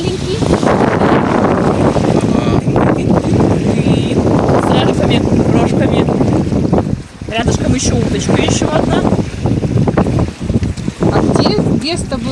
маленький. С рожками, рожками. Рядышком еще уточка еще одна. А где, место было?